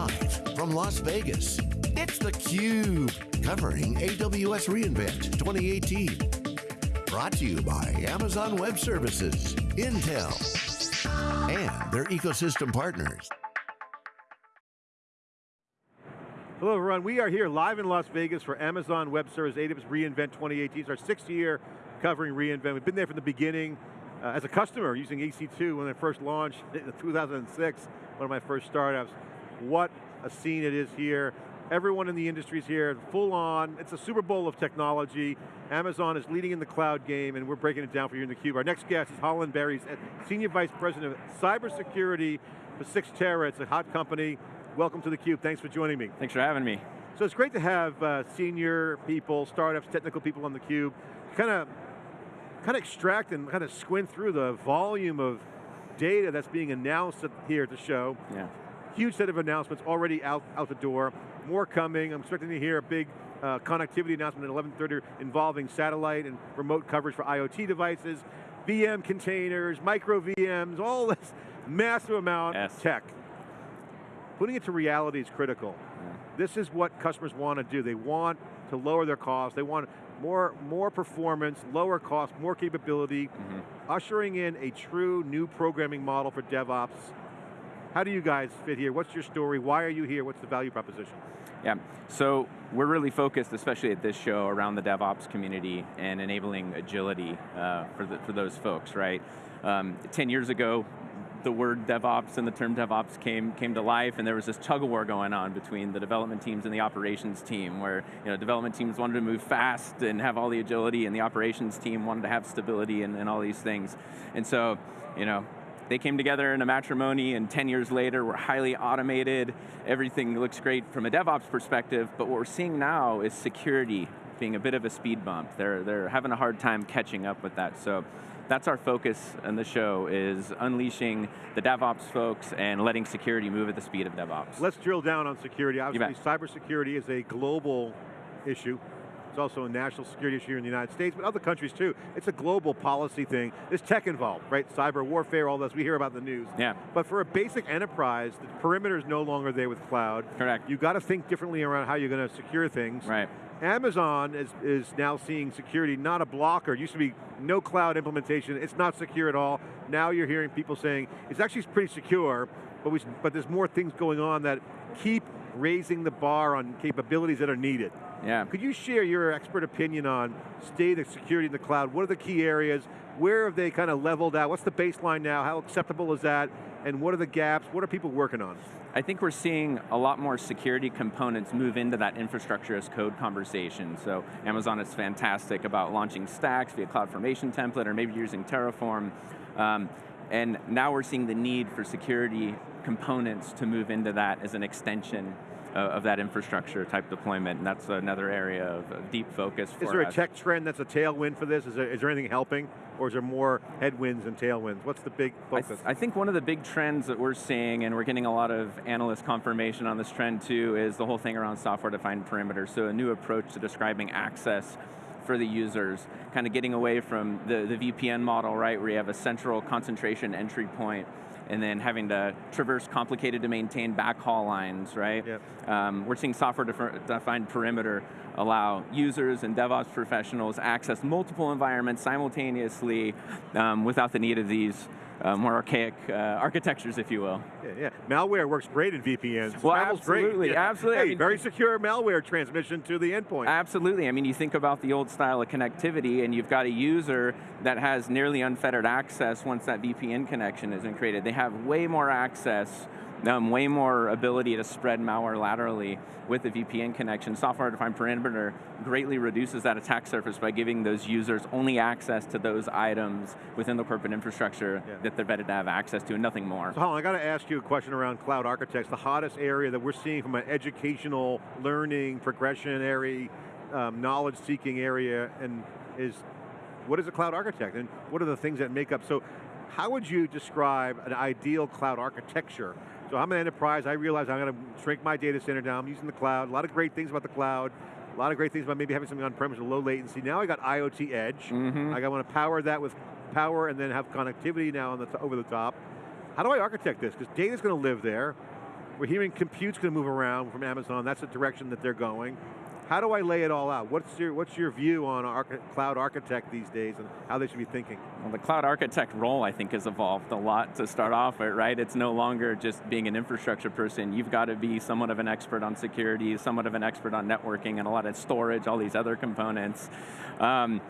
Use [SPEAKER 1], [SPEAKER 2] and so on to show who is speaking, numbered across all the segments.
[SPEAKER 1] Live from Las Vegas, it's theCUBE, covering AWS reInvent 2018. Brought to you by Amazon Web Services, Intel, and their ecosystem partners.
[SPEAKER 2] Hello everyone, we are here live in Las Vegas for Amazon Web Services AWS reInvent 2018. It's our sixth year covering reInvent. We've been there from the beginning uh, as a customer using EC2 when it first launched in 2006, one of my first startups. What a scene it is here. Everyone in the industry is here, full on. It's a Super Bowl of technology. Amazon is leading in the cloud game and we're breaking it down for you in the cube. Our next guest is Holland Berry, Senior Vice President of Cybersecurity for Cyxtera. It's a hot company. Welcome to the cube. thanks for joining me.
[SPEAKER 3] Thanks for having me.
[SPEAKER 2] So it's great to have uh, senior people, startups, technical people on the cube. Kind of kind of extract and kind of squint through the volume of data that's being announced here at the show.
[SPEAKER 3] Yeah.
[SPEAKER 2] Huge set of announcements already out, out the door. More coming. I'm expecting to hear a big uh, connectivity announcement at 11.30 involving satellite and remote coverage for IoT devices, VM containers, micro VMs, all this massive amount
[SPEAKER 3] yes.
[SPEAKER 2] of tech. Putting it to reality is critical.
[SPEAKER 3] Yeah.
[SPEAKER 2] This is what customers want to do. They want to lower their costs. They want more, more performance, lower cost, more capability, mm -hmm. ushering in a true new programming model for DevOps. How do you guys fit here? What's your story? Why are you here? What's the value proposition?
[SPEAKER 3] Yeah, so we're really focused, especially at this show, around the DevOps community and enabling agility uh, for, the, for those folks, right? Um, 10 years ago, the word DevOps and the term DevOps came, came to life and there was this tug of war going on between the development teams and the operations team where you know, development teams wanted to move fast and have all the agility and the operations team wanted to have stability and, and all these things. And so, you know, they came together in a matrimony and 10 years later we're highly automated, everything looks great from a DevOps perspective, but what we're seeing now is security being a bit of a speed bump. They're, they're having a hard time catching up with that. So that's our focus in the show, is unleashing the DevOps folks and letting security move at the speed of DevOps.
[SPEAKER 2] Let's drill down on security. Obviously, cybersecurity is a global issue. It's also a national security issue here in the United States, but other countries too. It's a global policy thing. There's tech involved, right? Cyber warfare, all this, we hear about the news.
[SPEAKER 3] Yeah.
[SPEAKER 2] But for a basic enterprise, the perimeter is no longer there with cloud.
[SPEAKER 3] Correct.
[SPEAKER 2] You've got to think differently around how you're going to secure things.
[SPEAKER 3] Right.
[SPEAKER 2] Amazon is, is now seeing security not a blocker. It used to be no cloud implementation, it's not secure at all. Now you're hearing people saying, it's actually pretty secure, but, we, but there's more things going on that keep raising the bar on capabilities that are needed.
[SPEAKER 3] Yeah.
[SPEAKER 2] Could you share your expert opinion on state of security in the cloud? What are the key areas? Where have they kind of leveled out? What's the baseline now? How acceptable is that? And what are the gaps? What are people working on?
[SPEAKER 3] I think we're seeing a lot more security components move into that infrastructure as code conversation. So Amazon is fantastic about launching stacks via CloudFormation template or maybe using Terraform. Um, and now we're seeing the need for security components to move into that as an extension of that infrastructure type deployment, and that's another area of deep focus for
[SPEAKER 2] Is there
[SPEAKER 3] us.
[SPEAKER 2] a tech trend that's a tailwind for this? Is there, is there anything helping, or is there more headwinds and tailwinds? What's the big focus?
[SPEAKER 3] I, th I, think one of the big trends that we're seeing, and we're getting a lot of analyst confirmation on this trend too, is the whole thing around software-defined perimeter, so a new approach to describing access for the users, kind of getting away from the, the VPN model, right, where you have a central concentration entry point, and then having to traverse complicated to maintain backhaul lines, right?
[SPEAKER 2] Yep.
[SPEAKER 3] Um, we're seeing software-defined perimeter allow users and DevOps professionals access multiple environments simultaneously um, without the need of these uh, more archaic uh, architectures, if you will.
[SPEAKER 2] Yeah, yeah, malware works great in VPNs.
[SPEAKER 3] Well,
[SPEAKER 2] Travel's
[SPEAKER 3] absolutely,
[SPEAKER 2] great. Yeah.
[SPEAKER 3] absolutely.
[SPEAKER 2] Hey,
[SPEAKER 3] I mean,
[SPEAKER 2] very secure malware transmission to the endpoint.
[SPEAKER 3] Absolutely, I mean, you think about the old style of connectivity and you've got a user that has nearly unfettered access once that VPN connection has been created. They have way more access um, way more ability to spread malware laterally with the VPN connection. Software-defined perimeter greatly reduces that attack surface by giving those users only access to those items within the corporate infrastructure yeah. that they're vetted to have access to and nothing more.
[SPEAKER 2] So Holland, I got to ask you a question around cloud architects. The hottest area that we're seeing from an educational, learning, progression area, um, knowledge-seeking area, and is what is a cloud architect and what are the things that make up, so how would you describe an ideal cloud architecture so I'm an enterprise, I realize I'm going to shrink my data center down, I'm using the cloud, a lot of great things about the cloud, a lot of great things about maybe having something on-premise with low latency. Now I got IoT edge,
[SPEAKER 3] mm -hmm.
[SPEAKER 2] I want to power that with power and then have connectivity now on the over the top. How do I architect this? Because data's going to live there. We're hearing compute's going to move around from Amazon. That's the direction that they're going. How do I lay it all out? What's your, what's your view on cloud architect these days and how they should be thinking?
[SPEAKER 3] Well, the cloud architect role, I think, has evolved a lot to start off with, right? It's no longer just being an infrastructure person. You've got to be somewhat of an expert on security, somewhat of an expert on networking, and a lot of storage, all these other components. Um,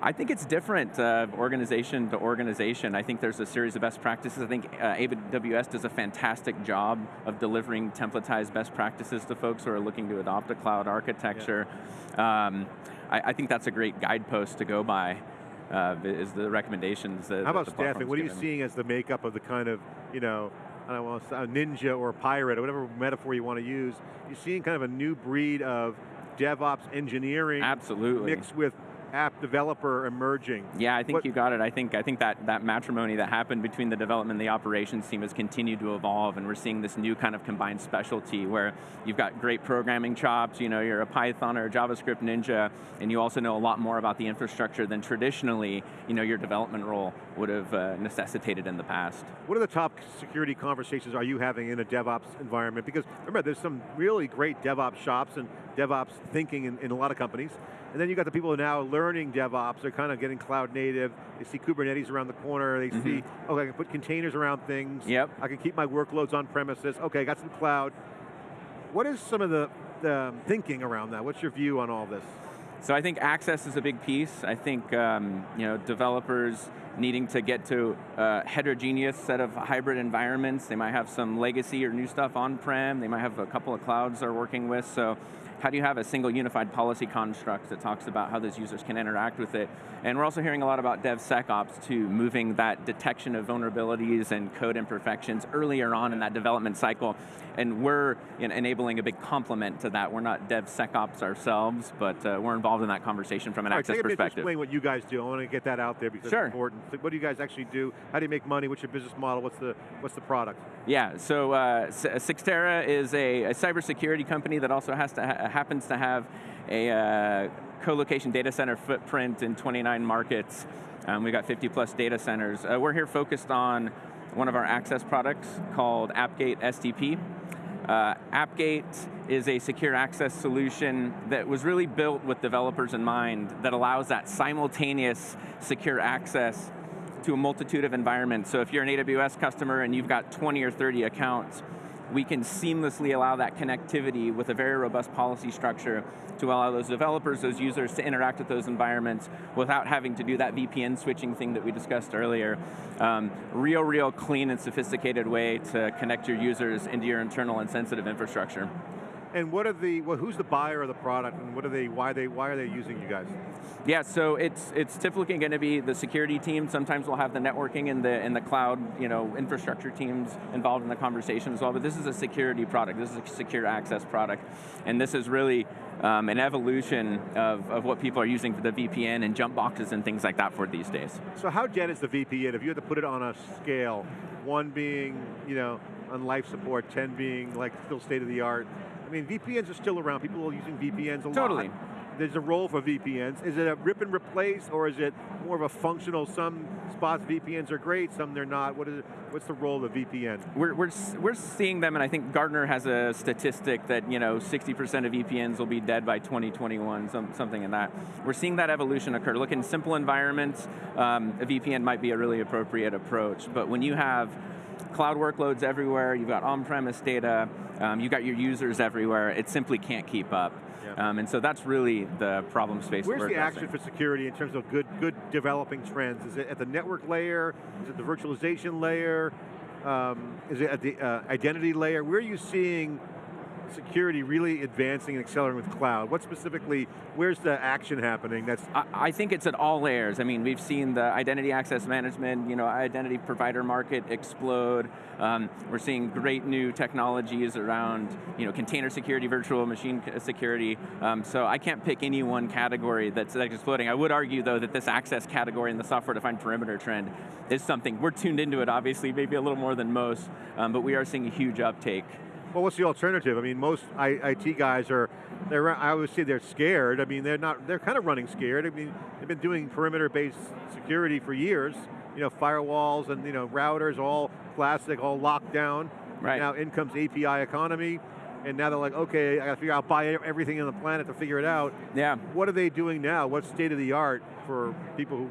[SPEAKER 3] I think it's different uh, organization to organization. I think there's a series of best practices. I think uh, AWS does a fantastic job of delivering templatized best practices to folks who are looking to adopt a cloud architecture. Yeah. Um, I, I, think that's a great guidepost to go by, uh, is the recommendations that
[SPEAKER 2] How about
[SPEAKER 3] that
[SPEAKER 2] staffing? What are you seeing as the makeup of the kind of, you know, I don't want to say a ninja or a pirate, or whatever metaphor you want to use. You're seeing kind of a new breed of DevOps engineering
[SPEAKER 3] Absolutely.
[SPEAKER 2] mixed with app developer emerging.
[SPEAKER 3] Yeah, I think what, you got it. I think I think that, that matrimony that happened between the development and the operations team has continued to evolve and we're seeing this new kind of combined specialty where you've got great programming chops, you know, you're a Python or a JavaScript ninja, and you also know a lot more about the infrastructure than traditionally, you know, your development role would have uh, necessitated in the past.
[SPEAKER 2] What are the top security conversations are you having in a DevOps environment? Because remember, there's some really great DevOps shops and DevOps thinking in, in a lot of companies. And then you got the people who are now learning DevOps, they're kind of getting cloud native, they see Kubernetes around the corner, they mm -hmm. see, okay, I can put containers around things,
[SPEAKER 3] yep.
[SPEAKER 2] I can keep my workloads on premises, okay, I got some cloud. What is some of the, the thinking around that? What's your view on all this?
[SPEAKER 3] So I think access is a big piece. I think um, you know developers needing to get to a heterogeneous set of hybrid environments. They might have some legacy or new stuff on-prem. They might have a couple of clouds they're working with. So how do you have a single unified policy construct that talks about how those users can interact with it? And we're also hearing a lot about DevSecOps too, moving that detection of vulnerabilities and code imperfections earlier on in that development cycle. And we're enabling a big complement to that. We're not DevSecOps ourselves, but uh, we're involved in that conversation from an
[SPEAKER 2] All
[SPEAKER 3] access
[SPEAKER 2] right,
[SPEAKER 3] perspective.
[SPEAKER 2] explain what you guys do. I want to get that out there because
[SPEAKER 3] sure.
[SPEAKER 2] it's important. What do you guys actually do? How do you make money? What's your business model? What's the, what's the product?
[SPEAKER 3] Yeah, so uh, Cyxtera is a, a cybersecurity company that also has to ha happens to have a uh, co-location data center footprint in 29 markets. Um, we've got 50 plus data centers. Uh, we're here focused on one of our access products called AppGate SDP. Uh, AppGate is a secure access solution that was really built with developers in mind that allows that simultaneous secure access to a multitude of environments. So if you're an AWS customer and you've got 20 or 30 accounts, we can seamlessly allow that connectivity with a very robust policy structure to allow those developers, those users to interact with those environments without having to do that VPN switching thing that we discussed earlier. Um, real, real clean and sophisticated way to connect your users into your internal and sensitive infrastructure.
[SPEAKER 2] And what are the, well, who's the buyer of the product and what are they, why, they, why are they using you guys?
[SPEAKER 3] Yeah, so it's it's typically going to be the security team. Sometimes we'll have the networking and the and the cloud, you know, infrastructure teams involved in the conversation as well. But this is a security product. This is a secure access product, and this is really um, an evolution of, of what people are using for the VPN and jump boxes and things like that for these days.
[SPEAKER 2] So how dead is the VPN? If you had to put it on a scale, one being, you know, on life support, 10 being like still state of the art, I mean, VPNs are still around. People are using VPNs a
[SPEAKER 3] totally. lot. Totally.
[SPEAKER 2] There's a role for VPNs. Is it a rip and replace, or is it more of a functional, some spots VPNs are great, some they're not? What is it, what's the role of a VPN?
[SPEAKER 3] We're, we're, we're seeing them, and I think Gartner has a statistic that you know 60% of VPNs will be dead by 2021, some, something in that. We're seeing that evolution occur. Look, in simple environments, um, a VPN might be a really appropriate approach, but when you have cloud workloads everywhere, you've got on-premise data, um, you've got your users everywhere, it simply can't keep up. Um, and so that's really the problem space
[SPEAKER 2] Where's
[SPEAKER 3] the
[SPEAKER 2] action for security in terms of good, good developing trends? Is it at the network layer? Is it the virtualization layer? Um, is it at the uh, identity layer? Where are you seeing security really advancing and accelerating with cloud? What specifically, where's the action happening? That's
[SPEAKER 3] I, I, think it's at all layers. I mean, we've seen the identity access management, you know, identity provider market explode. Um, we're seeing great new technologies around, you know, container security, virtual machine security. Um, so I can't pick any one category that's, exploding. I would argue though that this access category and the software-defined perimeter trend is something, we're tuned into it obviously, maybe a little more than most, um, but we are seeing a huge uptake.
[SPEAKER 2] Well, what's the alternative? I mean, most IT guys are, they're, I always say they're scared. I mean, they're not, they're kind of running scared. I mean, they've been doing perimeter-based security for years. You know, firewalls and you know routers, all plastic, all locked down.
[SPEAKER 3] Right.
[SPEAKER 2] Now in comes API economy, and now they're like, okay, I got to figure out, buy everything on the planet to figure it out.
[SPEAKER 3] Yeah.
[SPEAKER 2] What are they doing now? What's state of the art for people who,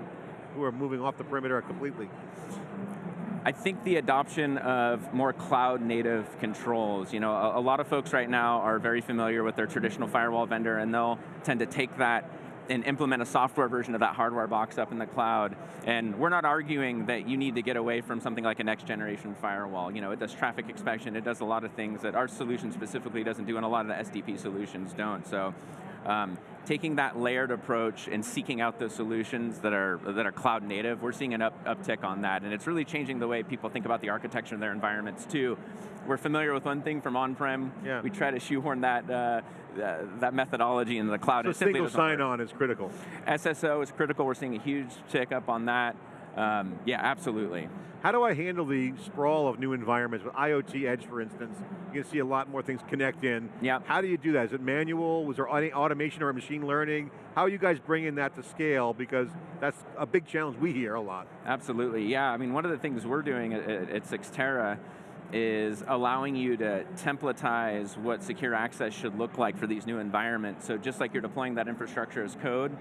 [SPEAKER 2] who are moving off the perimeter completely?
[SPEAKER 3] I think the adoption of more cloud native controls, you know, a, a, lot of folks right now are very familiar with their traditional firewall vendor and they'll tend to take that and implement a software version of that hardware box up in the cloud. And we're not arguing that you need to get away from something like a next generation firewall. You know, it does traffic inspection, it does a lot of things that our solution specifically doesn't do and a lot of the SDP solutions don't. So um, taking that layered approach and seeking out those solutions that are that are cloud native, we're seeing an up, uptick on that, and it's really changing the way people think about the architecture of their environments too. We're familiar with one thing from on-prem.
[SPEAKER 2] Yeah.
[SPEAKER 3] We try to shoehorn that uh, uh, that methodology into the cloud.
[SPEAKER 2] So single sign-on is critical.
[SPEAKER 3] SSO is critical. We're seeing a huge tick up on that. Um, yeah, absolutely.
[SPEAKER 2] How do I handle the sprawl of new environments with IoT Edge, for instance? You can see a lot more things connect in.
[SPEAKER 3] Yeah.
[SPEAKER 2] How do you do that? Is it manual? Was there any automation or machine learning? How are you guys bringing that to scale? Because that's a big challenge we hear a lot.
[SPEAKER 3] Absolutely, yeah. I mean, one of the things we're doing at, at Cyxtera is allowing you to templatize what secure access should look like for these new environments. So just like you're deploying that infrastructure as code,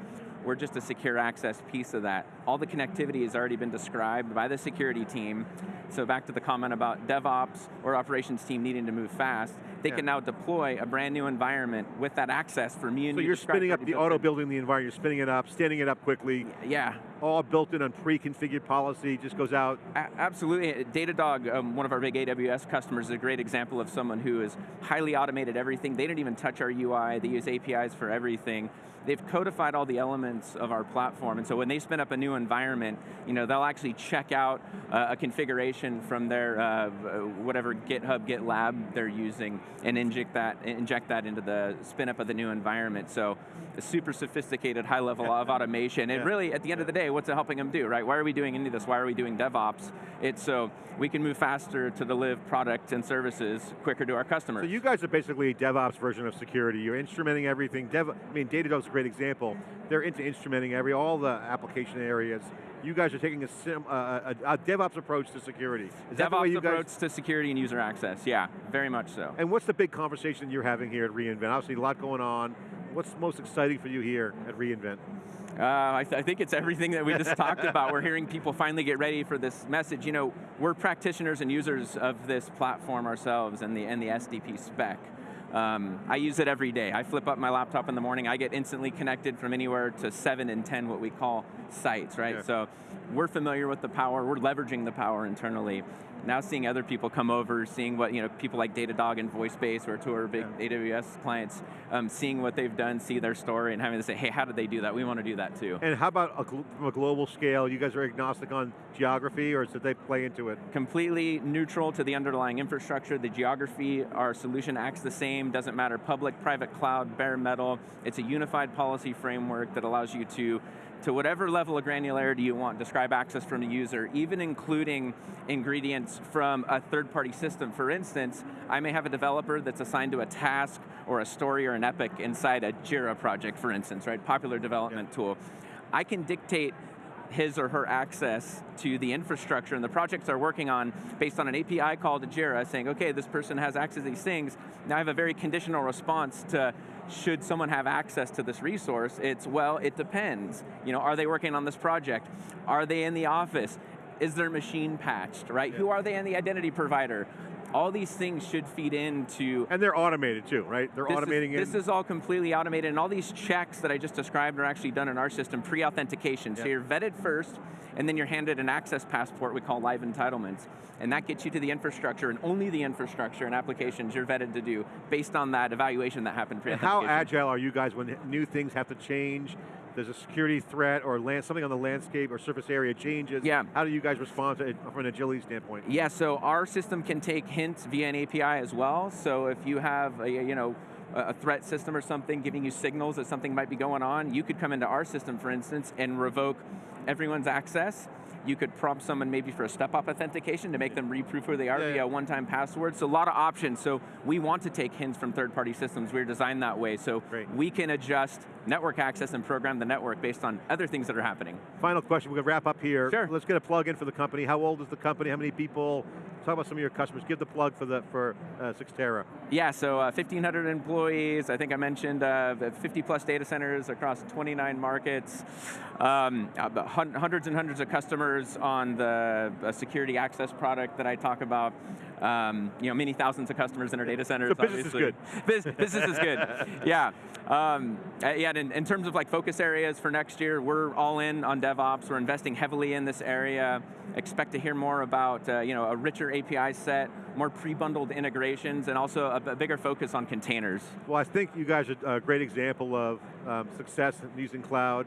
[SPEAKER 3] we're just a secure access piece of that. All the connectivity has already been described by the security team. So back to the comment about DevOps or operations team needing to move fast, they yeah. can now deploy a brand new environment with that access for me and
[SPEAKER 2] So you're spinning up the auto building the environment, you're spinning it up, standing it up quickly.
[SPEAKER 3] Yeah.
[SPEAKER 2] All built in on pre-configured policy, just goes out.
[SPEAKER 3] A absolutely, Datadog, um, one of our big AWS customers, is a great example of someone who has highly automated everything. They didn't even touch our UI, they use APIs for everything they've codified all the elements of our platform, and so when they spin up a new environment, you know, they'll actually check out uh, a configuration from their uh, whatever GitHub, GitLab they're using, and inject that, inject that into the spin up of the new environment. So, super sophisticated, high level of automation. And yeah. really, at the end of the day, what's it helping them do, right? Why are we doing any of this? Why are we doing DevOps? It's so we can move faster to deliver product and services quicker to our customers.
[SPEAKER 2] So you guys are basically a DevOps version of security. You're instrumenting everything. Dev, I mean, Datadog's a great example. They're into instrumenting every, all the application areas. You guys are taking a, sim, uh, a, a DevOps approach to security.
[SPEAKER 3] Is DevOps approach to security and user access, yeah, very much so.
[SPEAKER 2] And what's the big conversation you're having here at reInvent? Obviously a lot going on. What's most exciting for you here at reInvent?
[SPEAKER 3] Uh, I, th I, think it's everything that we just talked about. We're hearing people finally get ready for this message. You know, we're practitioners and users of this platform ourselves and the, and the SDP spec. Um, I use it every day. I flip up my laptop in the morning, I get instantly connected from anywhere to seven and 10 what we call sites, right? Yeah. So we're familiar with the power, we're leveraging the power internally. Now seeing other people come over, seeing what, you know, people like Datadog and VoiceBase, or two of our big yeah. AWS clients, um, seeing what they've done, see their story, and having to say, hey, how did they do that? We want to do that too.
[SPEAKER 2] And how about a from a global scale, you guys are agnostic on geography, or did they play into it?
[SPEAKER 3] Completely neutral to the underlying infrastructure, the geography, our solution acts the same, doesn't matter public, private cloud, bare metal, it's a unified policy framework that allows you to to whatever level of granularity you want, describe access from a user, even including ingredients from a third-party system. For instance, I may have a developer that's assigned to a task or a story or an epic inside a Jira project, for instance, right? Popular development yeah. tool. I can dictate his or her access to the infrastructure and the projects they're working on based on an API call to Jira saying, okay, this person has access to these things. Now I have a very conditional response to should someone have access to this resource? It's, well, it depends. You know, are they working on this project? Are they in the office? Is their machine patched, right? Yeah. Who are they in the identity provider? All these things should feed into...
[SPEAKER 2] And they're automated too, right? They're automating
[SPEAKER 3] is,
[SPEAKER 2] This
[SPEAKER 3] is all completely automated, and all these checks that I just described are actually done in our system, pre-authentication. So you're vetted first, and then you're handed an access passport we call live entitlements. And that gets you to the infrastructure, and only the infrastructure and applications you're vetted to do, based on that evaluation that happened pre-authentication.
[SPEAKER 2] How agile are you guys when new things have to change? There's a security threat or land, something on the landscape or surface area changes,
[SPEAKER 3] yeah.
[SPEAKER 2] how do you guys respond to it from an agility standpoint?
[SPEAKER 3] Yeah, so our system can take hints via an API as well. So if you have a, you know, a threat system or something giving you signals that something might be going on, you could come into our system, for instance, and revoke everyone's access you could prompt someone maybe for a step-up authentication to make them reproof who they are yeah, via a one-time password. So a lot of options. So we want to take hints from third-party systems. We're designed that way. So
[SPEAKER 2] Great.
[SPEAKER 3] we can adjust network access and program the network based on other things that are happening.
[SPEAKER 2] Final question, we're going to wrap up here.
[SPEAKER 3] Sure.
[SPEAKER 2] Let's get a plug in for the company. How old is the company? How many people? Talk about some of your customers. Give the plug for the for uh, Cyxtera.
[SPEAKER 3] Yeah, so uh, 1,500 employees. I think I mentioned uh, 50 plus data centers across 29 markets. Um, hundreds and hundreds of customers on the uh, security access product that I talk about. Um, you know, many thousands of customers in our data centers.
[SPEAKER 2] So business
[SPEAKER 3] obviously.
[SPEAKER 2] is
[SPEAKER 3] good. Bus business is good. Yeah. Um, uh, yeah. In, in terms of like focus areas for next year, we're all in on DevOps. We're investing heavily in this area. Expect to hear more about uh, you know a richer API set, more pre-bundled integrations, and also a, a, bigger focus on containers.
[SPEAKER 2] Well, I think you guys are a great example of um, success using cloud.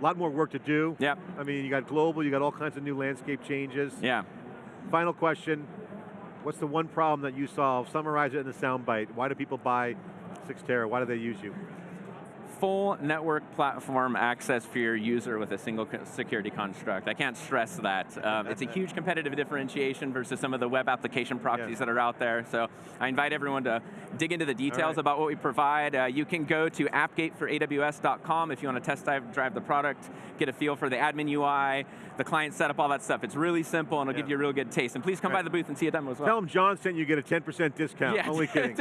[SPEAKER 2] A lot more work to do.
[SPEAKER 3] Yeah.
[SPEAKER 2] I mean, you got global, you got all kinds of new landscape changes.
[SPEAKER 3] Yeah.
[SPEAKER 2] Final question, what's the one problem that you solve? Summarize it in a soundbite. Why do people buy Cyxtera? Why do they use you?
[SPEAKER 3] Full network platform access for your user with a single security construct. I can't stress that. Um, it's a huge competitive differentiation versus some of the web application proxies that are out there. So I invite everyone to dig into the details right. about what we provide. Uh, you can go to appgateforaws.com if you want to test drive the product, get a feel for the admin UI, the client setup, all that stuff. It's really simple and it'll yeah. give you a real good taste. And please come right. by the booth and see a demo as well.
[SPEAKER 2] Tell them John sent you get a 10% discount.
[SPEAKER 3] Yeah,
[SPEAKER 2] Only kidding.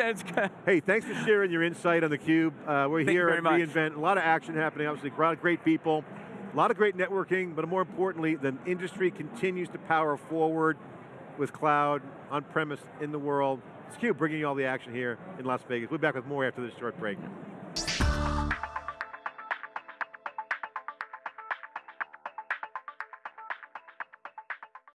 [SPEAKER 3] hey,
[SPEAKER 2] thanks for sharing your insight on theCUBE. Uh, we're
[SPEAKER 3] Thank
[SPEAKER 2] here
[SPEAKER 3] at
[SPEAKER 2] a lot of action happening, obviously, a lot of great people, a lot of great networking, but more importantly, the industry continues to power forward with cloud, on-premise, in the world. It's CUBE bringing you all the action here in Las Vegas. We'll be back with more after this short break.